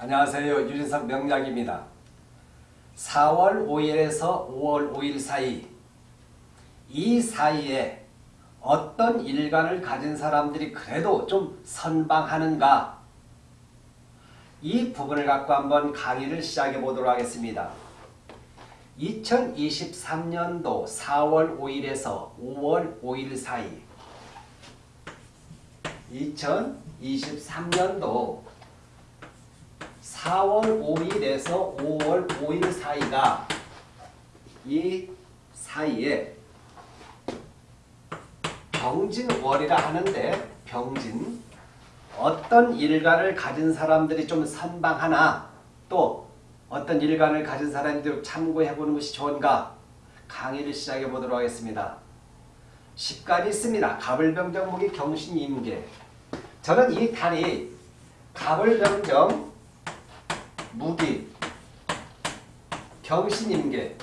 안녕하세요. 유진석 명약입니다. 4월 5일에서 5월 5일 사이 이 사이에 어떤 일간을 가진 사람들이 그래도 좀 선방하는가 이 부분을 갖고 한번 강의를 시작해 보도록 하겠습니다. 2023년도 4월 5일에서 5월 5일 사이 2023년도 4월 5일에서 5월 5일 사이가 이 사이에 병진월이라 하는데 병진 어떤 일간을 가진 사람들이 좀 선방하나 또 어떤 일간을 가진 사람들이 참고해 보는 것이 좋은가 강의를 시작해 보도록 하겠습니다. 10간이 있습니다. 가불병정목이 경신임계 저는 이 달이 가불병정 무기. 경신임계.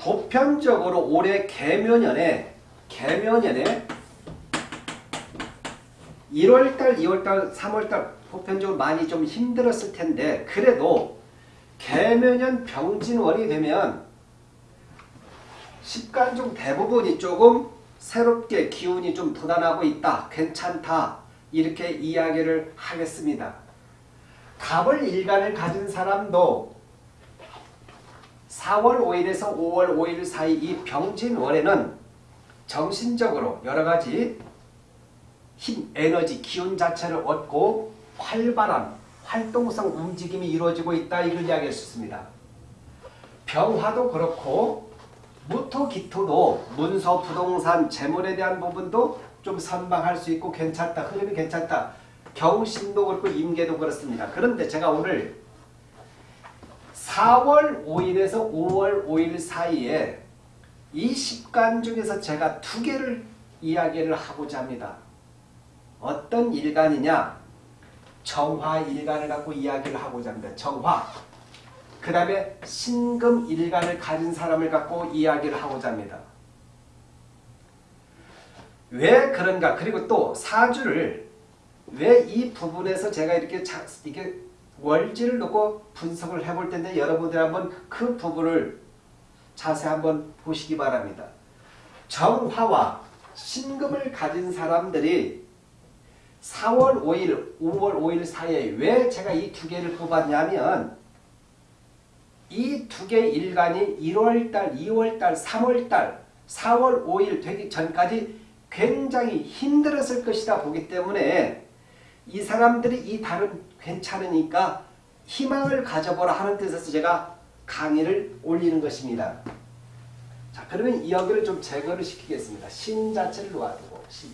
보편적으로 올해 개묘년에 개묘년에 1월달, 2월달, 3월달 보편적으로 많이 좀 힘들었을 텐데 그래도 개묘년 병진월이 되면 십간 중 대부분이 조금 새롭게 기운이 좀 돋아나고 있다. 괜찮다. 이렇게 이야기를 하겠습니다. 갑을 일간을 가진 사람도 4월 5일에서 5월 5일 사이 이 병진월에는 정신적으로 여러가지 힘, 에너지, 기운 자체를 얻고 활발한 활동성 움직임이 이루어지고 있다. 이걸 이야기할 수 있습니다. 병화도 그렇고 무토, 기토도 문서, 부동산, 재물에 대한 부분도 좀 선방할 수 있고 괜찮다. 흐름이 괜찮다. 경신도 그렇고 임계도 그렇습니다. 그런데 제가 오늘 4월 5일에서 5월 5일 사이에 이 10간 중에서 제가 두 개를 이야기를 하고자 합니다. 어떤 일간이냐? 정화 일간을 갖고 이야기를 하고자 합니다. 정화. 그 다음에 신금 일간을 가진 사람을 갖고 이야기를 하고자 합니다. 왜 그런가? 그리고 또 사주를 왜 이 부분에서 제가 이렇게 자, 이게 월지를 놓고 분석을 해볼 텐데 여러분들 한번 그 부분을 자세히 한번 보시기 바랍니다. 정화와 신금을 가진 사람들이 4월 5일, 5월 5일 사이에 왜 제가 이 두 개를 뽑았냐면 이 두 개의 일간이 1월달, 2월달, 3월달, 4월 5일 되기 전까지 굉장히 힘들었을 것이다 보기 때문에 이 사람들이 이 달은 괜찮으니까 희망을 가져보라 하는 뜻에서 제가 강의를 올리는 것입니다. 자 그러면 이 여기를 좀 제거를 시키겠습니다. 신 자체를 놓아두고 신.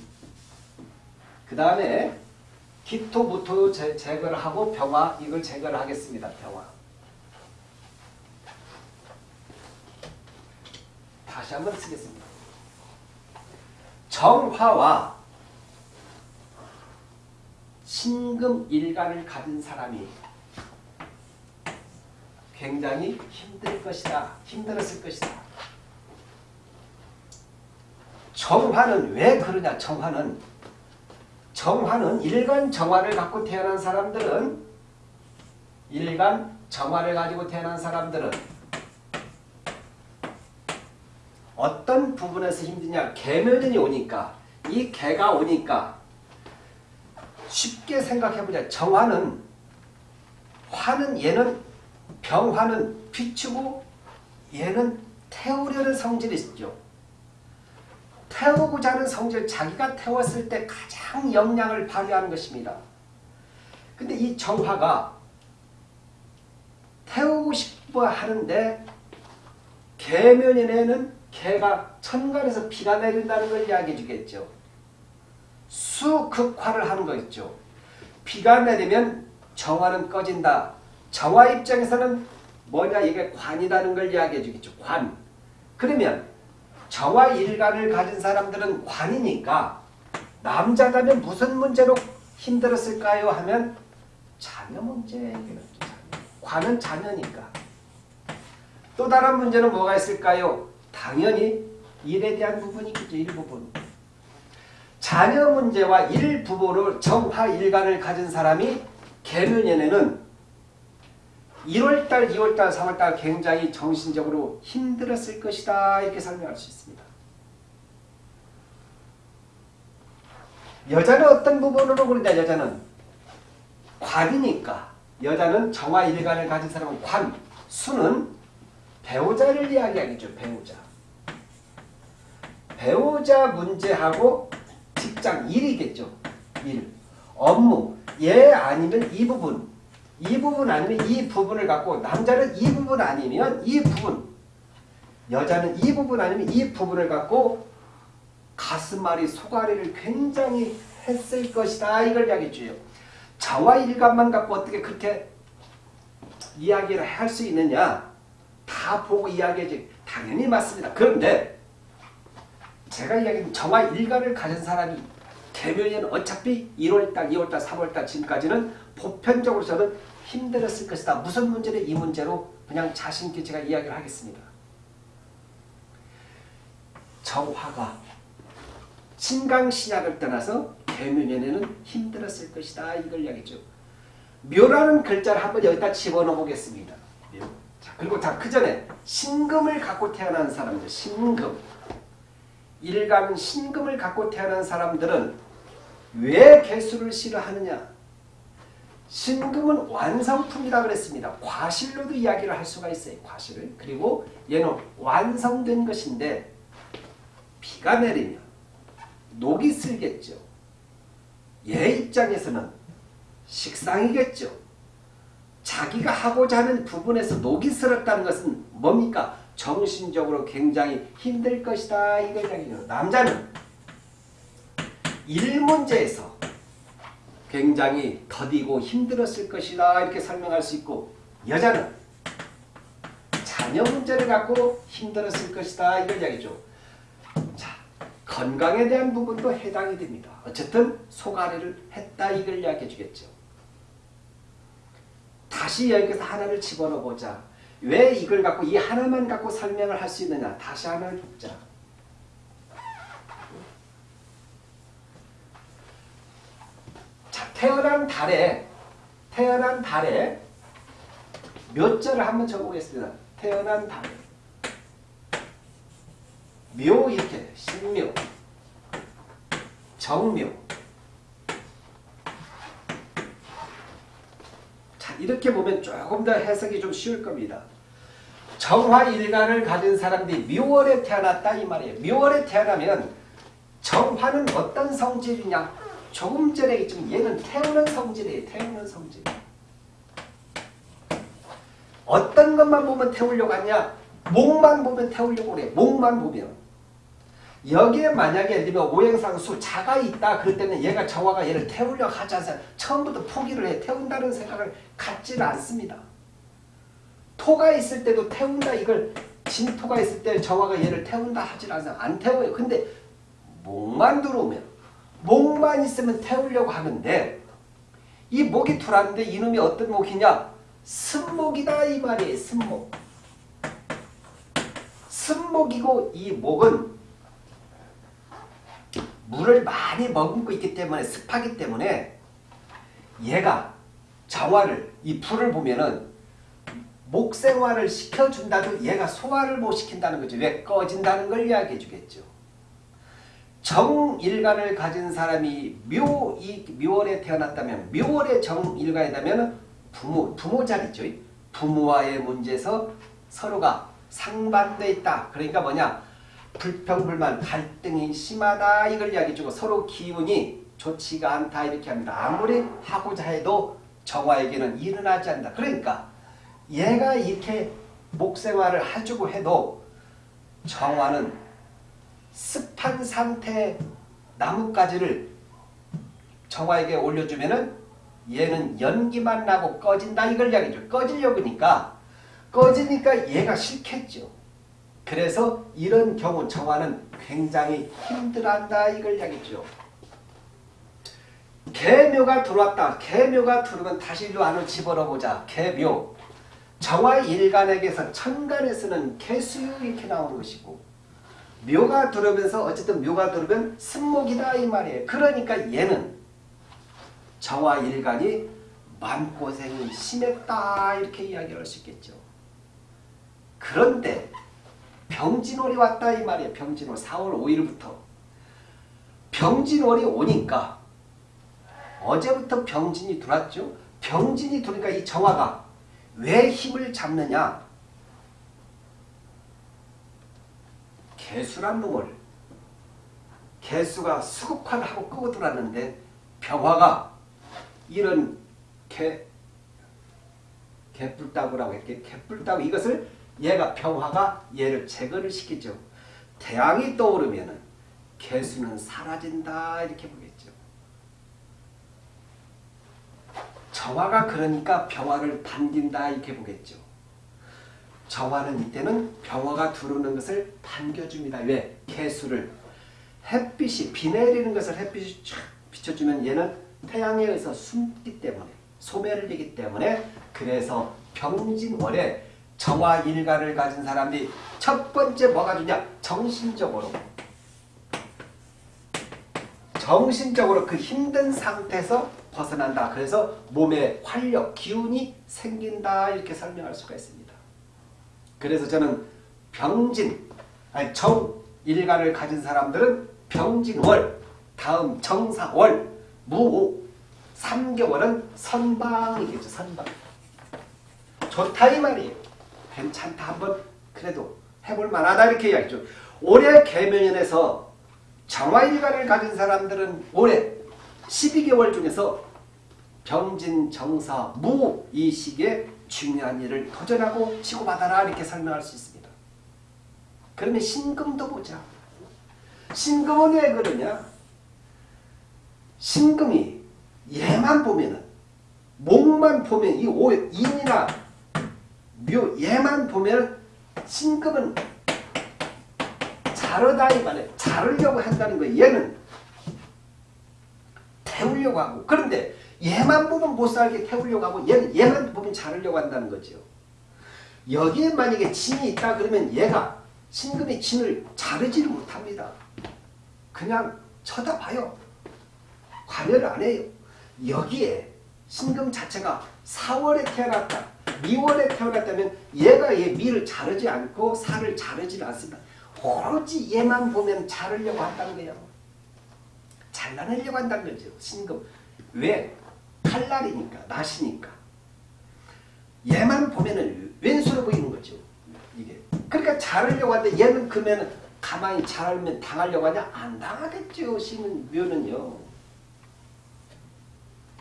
그 다음에 기토, 무토 제, 제거를 하고 병화 이걸 제거를 하겠습니다. 병화. 다시 한번 쓰겠습니다. 정화와 신금 일간을 가진 사람이 굉장히 힘들 것이다. 힘들었을 것이다. 정화는 왜 그러냐? 정화는 정화는 일간 정화를 갖고 태어난 사람들은 일간 정화를 가지고 태어난 사람들은 부분에서 힘드냐? 개묘년이 오니까 이 개가 오니까 쉽게 생각해보자. 정화는 화는 얘는 병화는 비추고 얘는 태우려는 성질이 있죠. 태우고자 하는 성질, 자기가 태웠을 때 가장 역량을 발휘하는 것입니다. 근데 이 정화가 태우고 싶어 하는데 개면인에는 개가 천간에서 비가 내린다는 걸 이야기해 주겠죠. 수극화를 하는 거 있죠. 비가 내리면 정화는 꺼진다. 정화 입장에서는 뭐냐 이게 관이라는 걸 이야기해 주겠죠. 관. 그러면 정화 일간을 가진 사람들은 관이니까 남자라면 무슨 문제로 힘들었을까요? 하면 자녀 문제겠죠. 관은 자녀니까. 또 다른 문제는 뭐가 있을까요? 당연히 일에 대한 부분이 있겠죠. 일부분. 자녀 문제와 일부부로 정화일간을 가진 사람이 개묘년에는 1월달, 2월달, 3월달 굉장히 정신적으로 힘들었을 것이다 이렇게 설명할 수 있습니다. 여자는 어떤 부분으로 그러냐 여자는 관이니까 여자는 정화일간을 가진 사람은 관, 수는 배우자를 이야기하겠죠. 배우자. 배우자 문제하고 직장, 일이겠죠. 일. 업무. 얘 아니면 이 부분. 이 부분 아니면 이 부분을 갖고 남자는 이 부분 아니면 이 부분. 여자는 이 부분 아니면 이 부분을 갖고 가슴앓이, 소가리를 굉장히 했을 것이다. 이걸 이야기해줘요. 자와 일감만 갖고 어떻게 그렇게 이야기를 할 수 있느냐. 다 보고 이야기해지. 당연히 맞습니다. 그런데 제가 이야기한 정화 일간을 가진 사람이 개묘년 어차피 1월달, 2월달, 3월달 지금까지는 보편적으로 저는 힘들었을 것이다. 무슨 문제를 이 문제로 그냥 자신 있게 제가 이야기를 하겠습니다. 정화가 신강신약을 떠나서 개묘년에는 힘들었을 것이다. 이걸 이야기죠. 묘라는 글자를 한번 여기다 집어넣어 보겠습니다. 묘. 자, 그리고 다그 전에 신금을 갖고 태어난 사람들, 신금. 일간 신금을 갖고 태어난 사람들은 왜 개수를 싫어하느냐? 신금은 완성품이라 그랬습니다. 과실로도 이야기를 할 수가 있어요. 과실을. 그리고 얘는 완성된 것인데 비가 내리면 녹이 슬겠죠. 얘 입장에서는 식상이겠죠. 자기가 하고자 하는 부분에서 녹이 슬었다는 것은 뭡니까? 정신적으로 굉장히 힘들 것이다. 이걸 이야기해요. 남자는 일 문제에서 굉장히 더디고 힘들었을 것이다. 이렇게 설명할 수 있고 여자는 자녀 문제를 갖고 힘들었을 것이다. 이걸 이야기죠. 자, 건강에 대한 부분도 해당이 됩니다. 어쨌든 소가리를 했다. 이걸 이야기해 주겠죠. 다시 여기서 하나를 집어넣어 보자. 왜 이걸 갖고 이 하나만 갖고 설명을 할 수 있느냐. 다시 하나를 자 자, 태어난 달에 태어난 달에 몇 절을 한번 적어보겠습니다. 태어난 달에 묘 이렇게 신묘 정묘 이렇게 보면 조금 더 해석이 좀 쉬울 겁니다. 정화일간을 가진 사람들이 묘월에 태어났다 이 말이에요. 묘월에 태어나면 정화는 어떤 성질이냐 조금 전에 있지만 얘는 태우는 성질이에요. 태우는 성질. 어떤 것만 보면 태우려고 하냐? 목만 보면 태우려고 그래. 목만 보면. 여기에 만약에 예를 들면 오행상수 자가 있다 그럴 때는 얘가 정화가 얘를 태우려고 하지 않아요. 처음부터 포기를 해. 태운다는 생각을 갖지는 않습니다. 토가 있을 때도 태운다 이걸 진토가 있을 때 정화가 얘를 태운다 하지 않아요. 안 태워요. 근데 목만 들어오면 목만 있으면 태우려고 하는데 이 목이 들어왔는데 이놈이 어떤 목이냐? 승목이다 이 말이에요. 승목. 승목이고 이 목은 물을 많이 머금고 있기 때문에 습하기 때문에 얘가 정화를 이 불을 보면은 목생화를 시켜준다도 얘가 소화를 못 시킨다는 거죠. 왜 꺼진다는 걸 이야기해 주겠죠. 정일간을 가진 사람이 묘, 이 묘월에 태어났다면 묘월에 정일간이라면 부모, 부모 자리죠. 부모와의 문제에서 서로가 상반돼 있다. 그러니까 뭐냐? 불평 불만, 갈등이 심하다. 이걸 이야기해 주고 서로 기운이 좋지가 않다. 이렇게 합니다. 아무리 하고자 해도 정화에게는 일어나지 않는다. 그러니까 얘가 이렇게 목생활을 해주고 해도 정화는 습한 상태 나뭇가지를 정화에게 올려주면은 얘는 연기만 나고 꺼진다 이걸 이야기죠. 꺼지려고 하니까 꺼지니까 얘가 싫겠죠. 그래서 이런 경우 정화는 굉장히 힘들어한다 이걸 이야기죠. 개묘가 들어왔다. 개묘가 들어오면 다시 이 안으로 집어넣어보자. 개묘. 정화 일간에게서 천간에서는 개수유 이렇게 나오는 것이고 묘가 들어오면서 어쨌든 묘가 들어오면 승목이다 이 말이에요. 그러니까 얘는 저와 일간이 마음고생이 심했다 이렇게 이야기할 수 있겠죠. 그런데 병진월이 왔다 이 말이에요. 병진월 4월 5일부터 병진월이 오니까 어제부터 병진이 들어왔죠. 병진이 들어오니까 이 정화가 왜 힘을 잡느냐 개수란 놈을 개수가 수국화를 하고 끄고 들어왔는데 병화가 이런 개 개뿔따구라고 이렇게 개뿔따구 이것을 얘가 병화가 얘를 제거를 시키죠. 태양이 떠오르면은 개수는 사라진다 이렇게 보겠죠. 정화가 그러니까 병화를 반긴다 이렇게 보겠죠. 정화는 이때는 병화가 들어오는 것을 반겨줍니다. 왜? 개수를 햇빛이 비 내리는 것을 햇빛이 쫙 비춰주면 얘는 태양에 의해서 숨기 때문에 소멸을 되기 때문에 그래서 병진월에 정화 일가를 가진 사람들이 첫 번째 뭐가 주냐? 정신적으로 정신적으로 그 힘든 상태에서 벗어난다. 그래서 몸에 활력, 기운이 생긴다 이렇게 설명할 수가 있습니다. 그래서 저는 병진, 아니 정일간을 가진 사람들은 병진월, 다음 정사월, 무오, 3개월은 선방이겠죠. 선방. 좋다 이 말이에요. 괜찮다 한번 그래도 해볼 만하다 이렇게 이야기죠. 올해 개면연에서 정화일간을 가진 사람들은 올해 12개월 중에서 병진, 정사, 무 이 시기에 중요한 일을 도전하고 치고받아라 이렇게 설명할 수 있습니다. 그러면 신금도 보자. 신금은 왜 그러냐? 신금이 얘만 보면은 목만 보면 이 오, 인이나 묘 얘만 보면 신금은 자르다 이 말에 자르려고 한다는 거예요. 얘는 태우려고 하고 그런데 얘만 보면 못 살게 태우려고 하고 얘는 얘만 보면 자르려고 한다는 거죠. 여기에 만약에 진이 있다 그러면 얘가 신금의 진을 자르지를 못합니다. 그냥 쳐다봐요. 관여를 안 해요. 여기에 신금 자체가 4월에 태어났다. 미월에 태어났다면 얘가 얘 미를 자르지 않고 살을 자르지 않습니다. 오로지 얘만 보면 자르려고 한다는 거예요. 잘라내려고 한다는 거죠. 신금. 왜? 칼날이니까, 낫이니까. 얘만 보면은 왼수로 보이는 거죠. 이게. 그러니까 자르려고 하는데 얘는 그러면 가만히 자르면 당하려고 하냐? 안 당하겠죠. 신은 묘는요.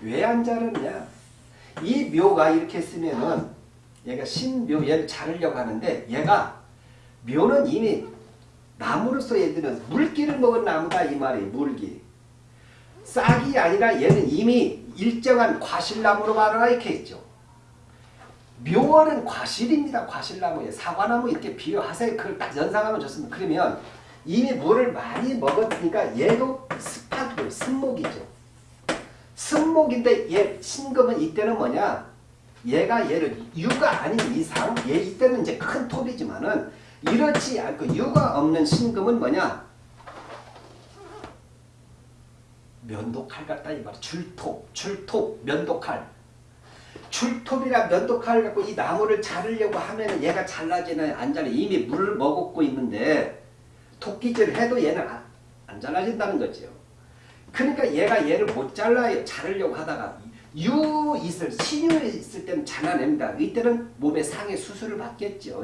왜 안 자르냐? 이 묘가 이렇게 쓰면은 얘가 신묘 얘를 자르려고 하는데 얘가 묘는 이미 나무로서 들면 물기를 먹은 나무다 이 말이에요. 물기. 싹이 아니라 얘는 이미 일정한 과실나무로 말하라 이렇게 했죠. 묘월은 과실입니다. 과실나무에 사과나무 이렇게 비유하세요. 그걸 딱 연상하면 좋습니다. 그러면 이미 물을 많이 먹었으니까 얘도 습하고 승목이죠. 승목인데 얘 신금은 이때는 뭐냐? 얘가 얘를 유가 아닌 이상 얘 이때는 이제 큰 톱이지만은 이렇지 않고 유가 없는 신금은 뭐냐? 면도칼 같다 이 말. 줄톱, 줄톱, 면도칼. 줄톱이나 면도칼 갖고 이 나무를 자르려고 하면 얘가 잘라지나요? 안 잘라. 이미 물을 먹고 있는데 토끼질 해도 얘는 안, 안 잘라진다는 거죠. 그러니까 얘가 얘를 못 잘라요. 자르려고 하다가 유 있을 신유 있을 때는 잘라냅니다. 이때는 몸에 상해 수술을 받겠죠.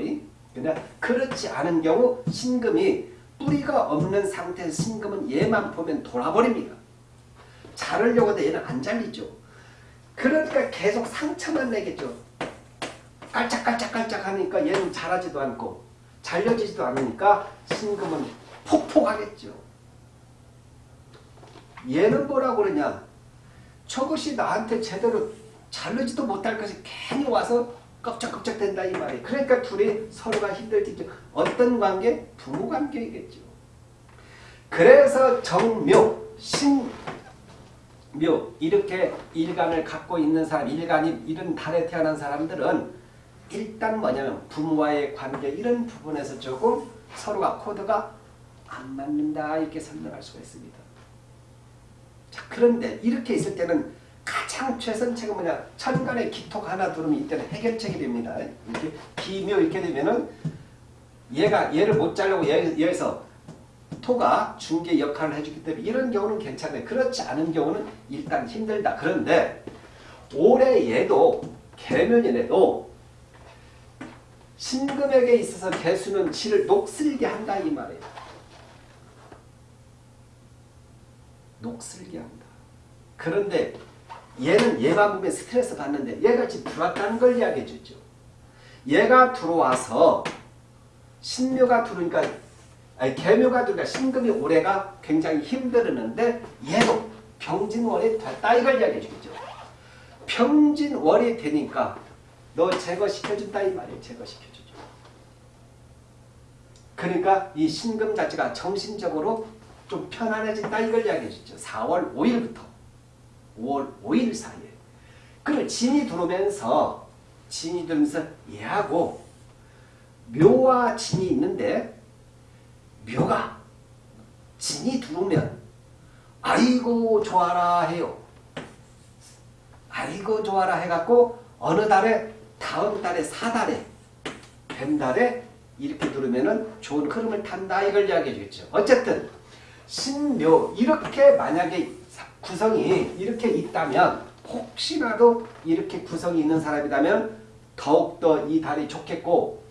그러나 그렇지 않은 경우 신금이 뿌리가 없는 상태에서 신금은 얘만 보면 돌아버립니다. 자르려고 해도 얘는 안 잘리죠. 그러니까 계속 상처만 내겠죠. 깔짝깔짝깔짝 하니까 얘는 자라지도 않고 잘려지지도 않으니까 신금은 폭폭하겠죠. 얘는 뭐라고 그러냐. 저것이 나한테 제대로 자르지도 못할 것이 괜히 와서 껍적껍적 된다 이 말이에요. 그러니까 둘이 서로가 힘들겠죠. 어떤 관계? 부부 관계이겠죠. 그래서 정묘, 신묘 이렇게 일간을 갖고 있는 사람, 일간이 이런 달에 태어난 사람들은 일단 뭐냐면 부모와의 관계 이런 부분에서 조금 서로가 코드가 안 맞는다 이렇게 설명할 수가 있습니다. 자 그런데 이렇게 있을 때는 가장 최선책은 뭐냐 천간에 기토가 하나 들어오면 이때는 해결책이 됩니다. 이렇게 기묘 이렇게 되면은 얘가 얘를 못 자르고 얘, 여기서 토가 중개 역할을 해주기 때문에 이런 경우는 괜찮아요. 그렇지 않은 경우는 일단 힘들다. 그런데 올해 얘도 개면인에도 신금에게 있어서 개수는 지를 녹슬게 한다 이 말이에요. 녹슬게 한다. 그런데 얘는 얘만 보면 스트레스 받는데 지금 들어왔다는 걸 이야기해 주죠. 얘가 들어와서 신묘가 들어오니까 아니 개묘가 들어오니까 신금이 올해가 굉장히 힘들었는데 얘도 병진월이 됐다 이걸 이야기해 주죠. 병진월이 되니까 너 제거시켜준다 이 말이에요. 제거시켜주죠. 그러니까 이 신금 자체가 정신적으로 좀 편안해진다 이걸 이야기해 주죠. 4월 5일부터 5월 5일 사이에. 그걸 진이 들어오면서 진이 들면서 얘하고 묘와 진이 있는데 묘가 진이 들어오면 아이고 좋아라 해요. 아이고 좋아라 해갖고 어느 달에 다음 달에 사달에 뱀달에 이렇게 들으면 은 좋은 흐름을 탄다 이걸 이야기해 주겠죠. 어쨌든 신묘 이렇게 만약에 구성이 이렇게 있다면 혹시라도 이렇게 구성이 있는 사람이라면 더욱더 이 달이 좋겠고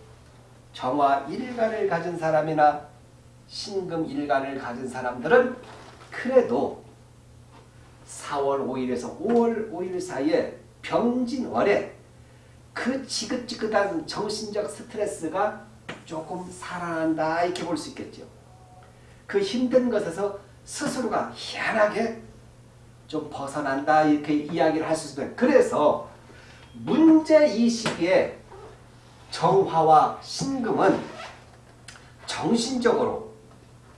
정화 일간을 가진 사람이나 신금 일간을 가진 사람들은 그래도 4월 5일에서 5월 5일 사이에 병진월에 그 지긋지긋한 정신적 스트레스가 조금 살아난다 이렇게 볼 수 있겠죠. 그 힘든 것에서 스스로가 희한하게 좀 벗어난다 이렇게 이야기를 할 수 있어요. 그래서 문제 이 시기에 정화와 신금은 정신적으로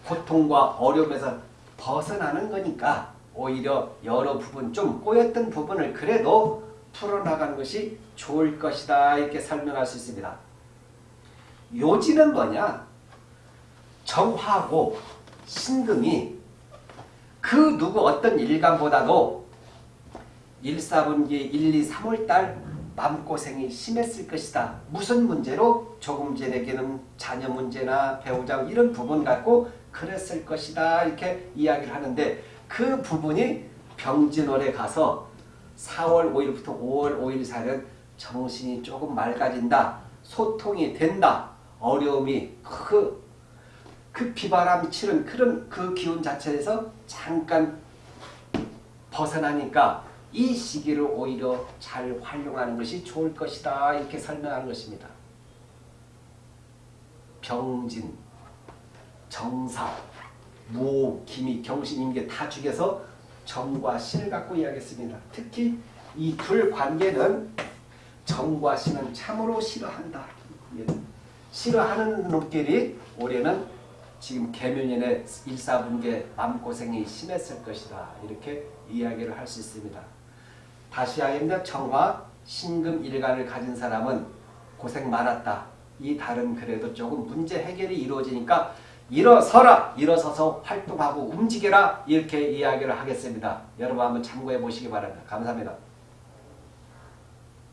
고통과 어려움에서 벗어나는 거니까 오히려 여러 부분 좀 꼬였던 부분을 그래도 풀어나가는 것이 좋을 것이다 이렇게 설명할 수 있습니다. 요지는 뭐냐? 정화고 신금이 그 누구 어떤 일간보다도 1, 4분기 1, 2, 3월달 마음고생이 심했을 것이다. 무슨 문제로? 조금 전에게는 자녀 문제나 배우자 이런 부분 갖고 그랬을 것이다. 이렇게 이야기를 하는데 그 부분이 병진월에 가서 4월 5일부터 5월 5일 사이는 정신이 조금 맑아진다. 소통이 된다. 어려움이 그, 그 비바람 치는 그런 그 기운 자체에서 잠깐 벗어나니까 이 시기를 오히려 잘 활용하는 것이 좋을 것이다. 이렇게 설명하는 것입니다. 병진, 정사, 무, 기미, 경신, 임계 다 죽여서 정과 신을 갖고 이야기했습니다. 특히 이 둘 관계는 정과 신은 참으로 싫어한다. 싫어하는 놈끼리 올해는 지금 개묘년에 일사분계 마음고생이 심했을 것이다. 이렇게 이야기를 할 수 있습니다. 다시 하겠습니다. 정화, 신금 일간을 가진 사람은 고생 많았다. 이 달은 그래도 조금 문제 해결이 이루어지니까 일어서라! 일어서서 활동하고 움직여라! 이렇게 이야기를 하겠습니다. 여러분 한번 참고해 보시기 바랍니다. 감사합니다.